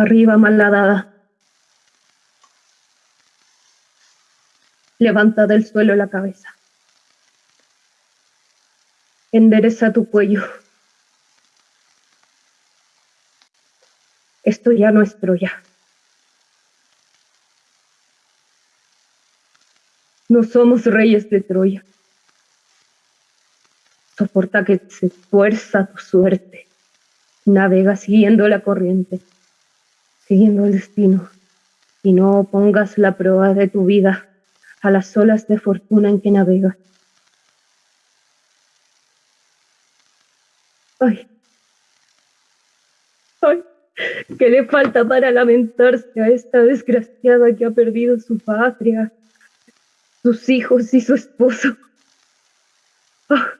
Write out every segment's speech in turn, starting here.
Arriba, malhadada. Levanta del suelo la cabeza. Endereza tu cuello. Esto ya no es Troya. No somos reyes de Troya. Soporta que se fuerza tu suerte. Navega siguiendo la corriente, siguiendo el destino, y no pongas la prueba de tu vida a las olas de fortuna en que navegas. Ay, ay, ¿qué le falta para lamentarse a esta desgraciada que ha perdido su patria, sus hijos y su esposo? Ah.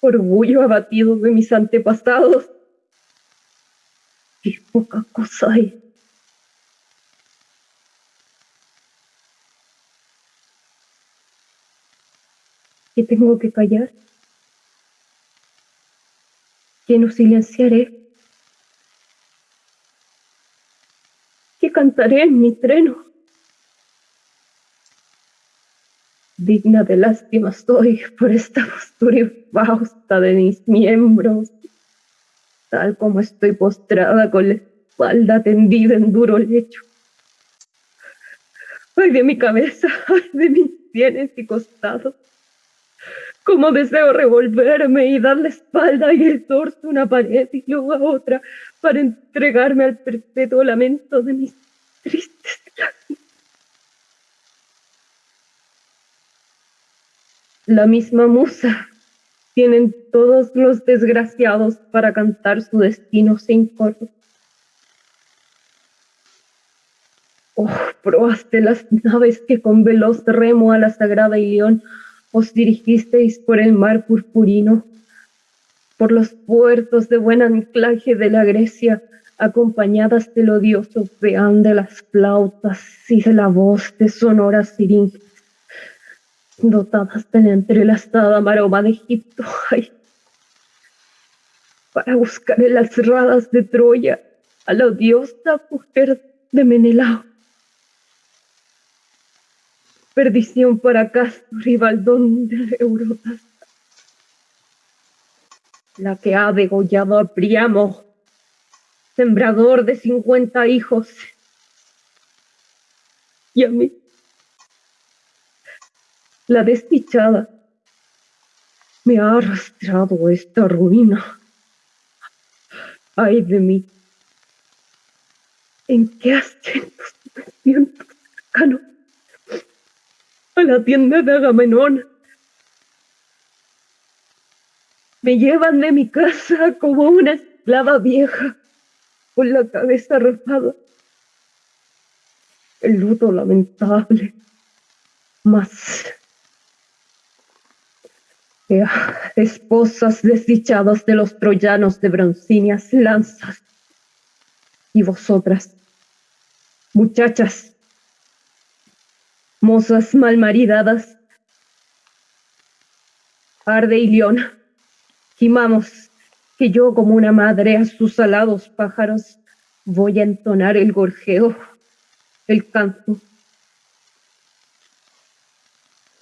Orgullo abatido de mis antepasados. Qué poca cosa hay. ¿Qué tengo que callar? ¿Qué no silenciaré? ¿Qué cantaré en mi treno? Digna de lástima estoy por esta postura infausta de mis miembros, tal como estoy postrada con la espalda tendida en duro lecho. Ay de mi cabeza, ay de mis sienes y costados. Como deseo revolverme y dar la espalda y el torso a una pared y luego a otra para entregarme al perpetuo lamento de mis tristes lágrimas. La misma musa tienen todos los desgraciados para cantar su destino sin coro. Oh, probaste las naves que con veloz remo a la sagrada Ilión os dirigisteis por el mar purpurino, por los puertos de buen anclaje de la Grecia, acompañadas del odioso peán de las flautas y de la voz de sonoras siringas, dotadas de la entrelazada maroma de Egipto, para buscar en las radas de Troya a la odiosa mujer de Menelao. Perdición para Castor y Baldón de Eurotas, la que ha degollado a Priamo, sembrador de cincuenta hijos, y a mí, la desdichada, me ha arrastrado esta ruina. Ay de mí, ¿en qué asientos me siento cercano? a la tienda de Agamenón. Me llevan de mi casa como una esclava vieja, con la cabeza rapada. El luto lamentable, más esposas desdichadas de los troyanos de broncíneas lanzas. Y vosotras, muchachas, mozas malmaridadas. Arde y león, gimamos, que yo como una madre a sus alados pájaros voy a entonar el gorjeo, el canto,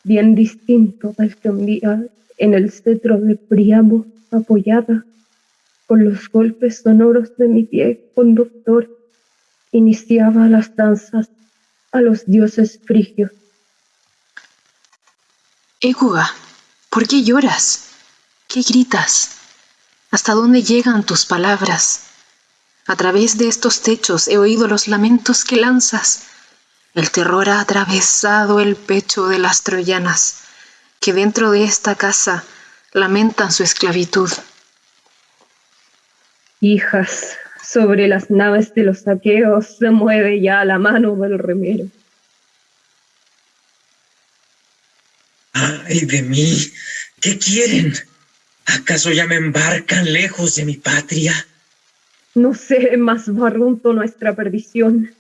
bien distinto del que un día en el cetro de Priamo apoyada con los golpes sonoros de mi pie conductor iniciaba las danzas a los dioses frigios. Écuba, ¿por qué lloras? ¿Qué gritas? ¿Hasta dónde llegan tus palabras? A través de estos techos he oído los lamentos que lanzas. El terror ha atravesado el pecho de las troyanas, que dentro de esta casa lamentan su esclavitud. Hijas, sobre las naves de los saqueos se mueve ya la mano del remero. ¡Ay de mí! ¿Qué quieren? ¿Acaso ya me embarcan lejos de mi patria? No sé, más barrunto nuestra perdición.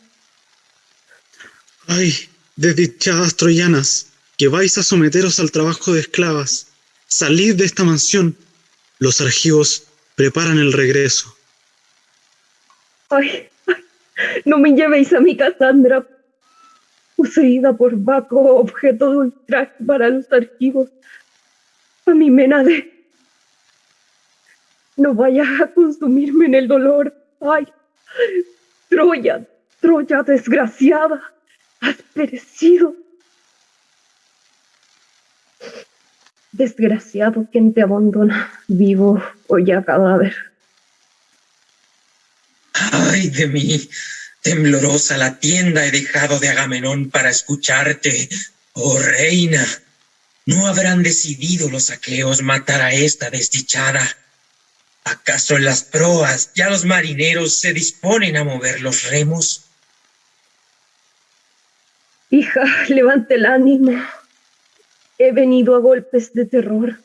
¡Ay, desdichadas troyanas, que vais a someteros al trabajo de esclavas! Salid de esta mansión. Los argivos preparan el regreso. Ay, no me llevéis a mi Cassandra, poseída por Baco, objeto de ultraje para los archivos. A mi Menade. No vayas a consumirme en el dolor. Ay, Troya, Troya desgraciada, has perecido. Desgraciado quien te abandona, vivo o ya cadáver. Ay de mí, temblorosa la tienda he dejado de Agamenón para escucharte, oh reina. ¿No habrán decidido los aqueos matar a esta desdichada? ¿Acaso en las proas ya los marineros se disponen a mover los remos? Hija, levante el ánimo. He venido a golpes de terror.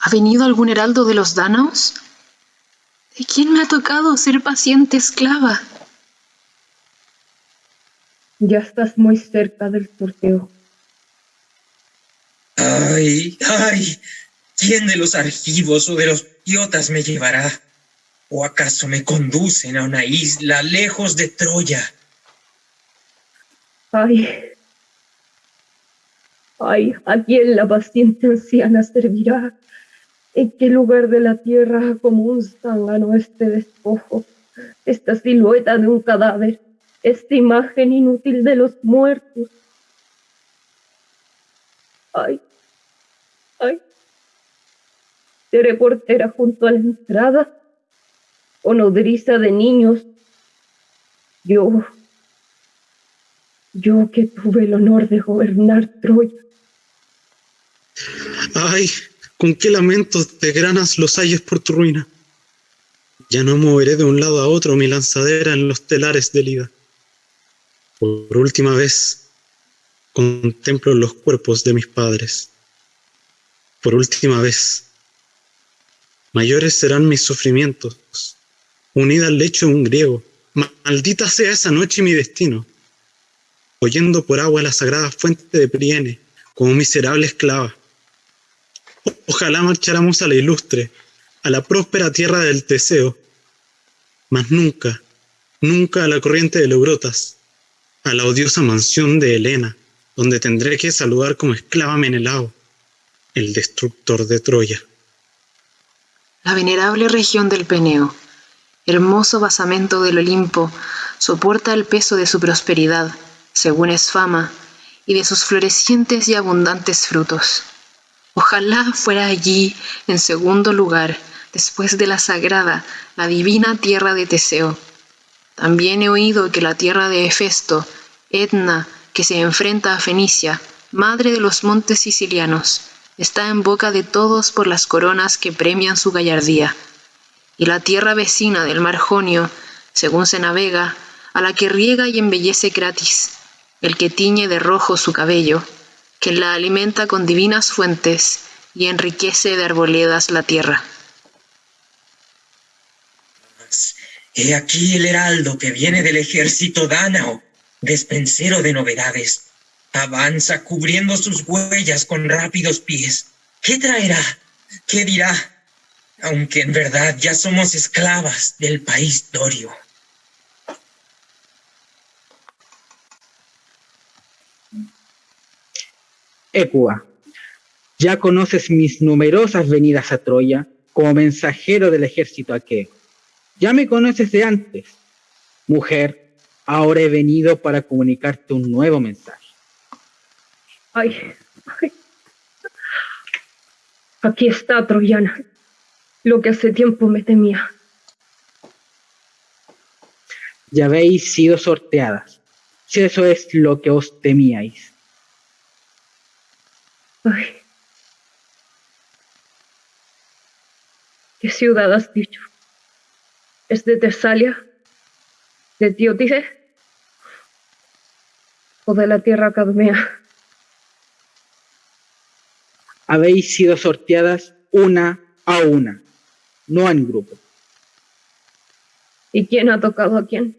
¿Ha venido algún heraldo de los Dánaos? ¿De quién me ha tocado ser paciente esclava? Ya estás muy cerca del sorteo. Ay, ay, ¿quién de los argivos o de los piotas me llevará? ¿O acaso me conducen a una isla lejos de Troya? Ay, ay, ¿a quién la paciente anciana servirá? ¿En qué lugar de la tierra como un zángano este despojo? Esta silueta de un cadáver, esta imagen inútil de los muertos. Ay, ay, seré portera junto a la entrada o nodriza de niños. Yo, yo que tuve el honor de gobernar Troya. Ay, con qué lamentos desgranas los ayes por tu ruina. Ya no moveré de un lado a otro mi lanzadera en los telares del Ida. Por última vez, contemplo los cuerpos de mis padres. Por última vez, mayores serán mis sufrimientos, unida al lecho de un griego. Maldita sea esa noche mi destino, oyendo por agua la sagrada fuente de Priene, como miserable esclava. Ojalá marcháramos a la ilustre, a la próspera tierra del Teseo, mas nunca, nunca a la corriente de Leurotas, a la odiosa mansión de Helena, donde tendré que saludar como esclava Menelao, el destructor de Troya. La venerable región del Peneo, hermoso basamento del Olimpo, soporta el peso de su prosperidad, según es fama, y de sus florecientes y abundantes frutos. Ojalá fuera allí, en segundo lugar, después de la sagrada, la divina tierra de Teseo. También he oído que la tierra de Hefesto, Etna, que se enfrenta a Fenicia, madre de los montes sicilianos, está en boca de todos por las coronas que premian su gallardía. Y la tierra vecina del mar Jonio, según se navega, a la que riega y embellece Cratis, el que tiñe de rojo su cabello, que la alimenta con divinas fuentes y enriquece de arboledas la tierra. He aquí el heraldo que viene del ejército dánao, despensero de novedades. Avanza cubriendo sus huellas con rápidos pies. ¿Qué traerá? ¿Qué dirá? Aunque en verdad ya somos esclavas del país dorio. Ecua, ya conoces mis numerosas venidas a Troya como mensajero del ejército aqueo. Ya me conoces de antes. Mujer, ahora he venido para comunicarte un nuevo mensaje. Ay, ay. Aquí está, Troyana, lo que hace tiempo me temía. Ya habéis sido sorteadas, si eso es lo que os temíais. Ay. ¿Qué ciudad has dicho? ¿Es de Tesalia? ¿De Tiotide? ¿O de la tierra cadmea? Habéis sido sorteadas una a una, no en grupo. ¿Y quién ha tocado a quién?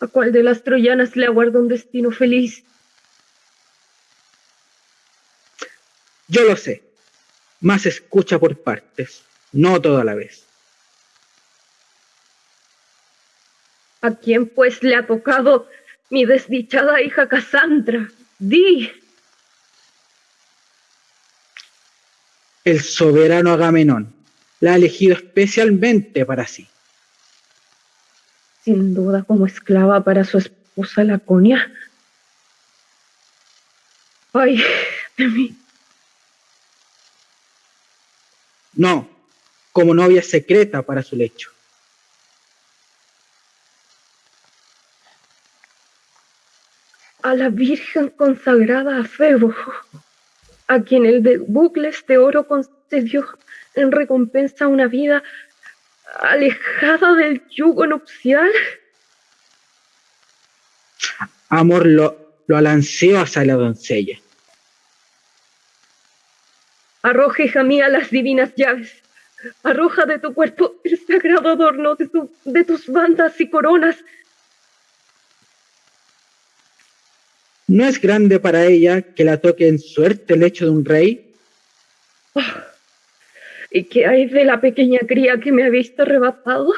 ¿A cuál de las troyanas le aguarda un destino feliz? Yo lo sé. más escucha por partes, no toda la vez. ¿A quién pues le ha tocado mi desdichada hija Cassandra? Di. El soberano Agamenón la ha elegido especialmente para sí. Sin duda como esclava para su esposa Laconia. Ay, de mí. No, como novia secreta para su lecho. A la Virgen consagrada a Febo, a quien el de bucles de oro concedió en recompensa una vida alejada del yugo nupcial. Amor lo, lo alanceó hacia la doncella. Arroja, hija mía, las divinas llaves. Arroja de tu cuerpo el sagrado adorno de, tu, de tus bandas y coronas. ¿No es grande para ella que la toque en suerte el hecho de un rey? Oh, ¿Y qué hay de la pequeña cría que me ha visto arrebatado?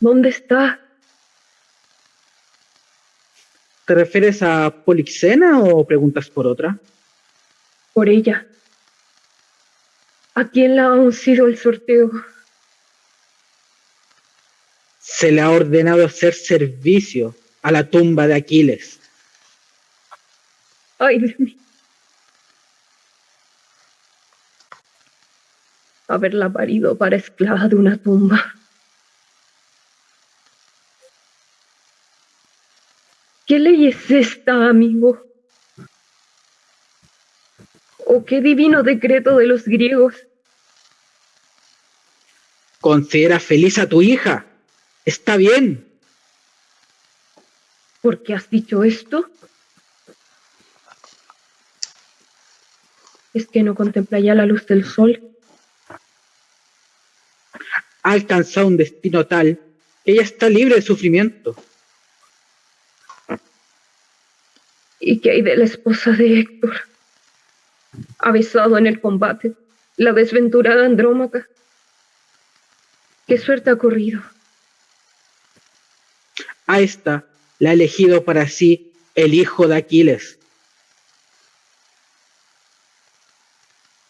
¿Dónde está? ¿Te refieres a Polixena o preguntas por otra? Por ella. ¿A quién le ha uncido el sorteo? Se le ha ordenado hacer servicio a la tumba de Aquiles. Ay de mí. Haberla parido para esclava de una tumba. ¿Qué ley es esta, amigo? ¿O qué divino decreto de los griegos? Considera feliz a tu hija. Está bien. ¿Por qué has dicho esto? ¿Es que no contempla ya la luz del sol? Ha alcanzado un destino tal que ella está libre de sufrimiento. ¿Y qué hay de la esposa de Héctor? Avisado en el combate, la desventurada Andrómaca. ¿Qué suerte ha corrido? A esta la ha elegido para sí el hijo de Aquiles.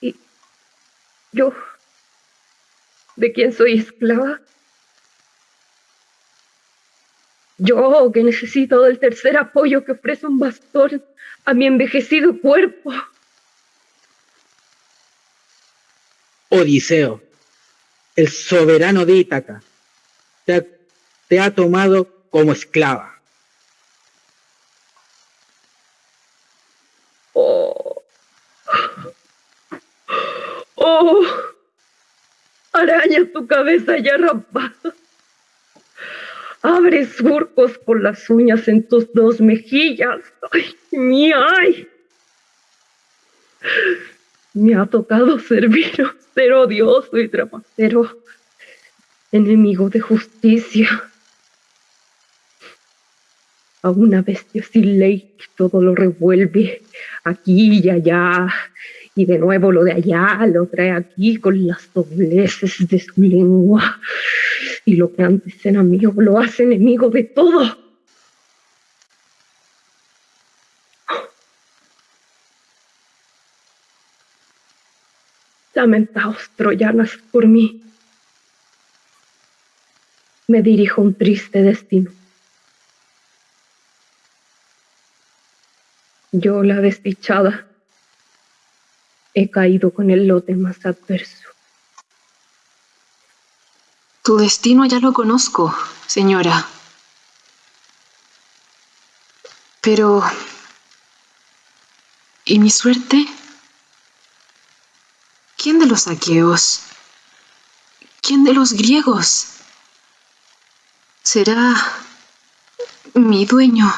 ¿Y yo? ¿De quién soy esclava? Yo que necesito del tercer apoyo que ofrece un bastón a mi envejecido cuerpo. Odiseo, el soberano de Ítaca, te ha, tomado como esclava. Oh. Oh. Araña tu cabeza ya rapada. Abre surcos por las uñas en tus dos mejillas. ¡Ay, mía! ¡Ay! Me ha tocado serviros, ser odioso y trapacero, enemigo de justicia. A una bestia sin ley que todo lo revuelve, aquí y allá, y de nuevo lo de allá lo trae aquí con las dobleces de su lengua. Y lo que antes era amigo lo hace enemigo de todo. Lamentaos, troyanas, por mí. Me dirijo un triste destino. Yo, la desdichada, he caído con el lote más adverso. Tu destino ya lo conozco, señora. Pero... ¿Y mi suerte? ¿Quién de los aqueos? ¿Quién de los griegos? ¿Será mi dueño?